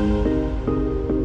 うん。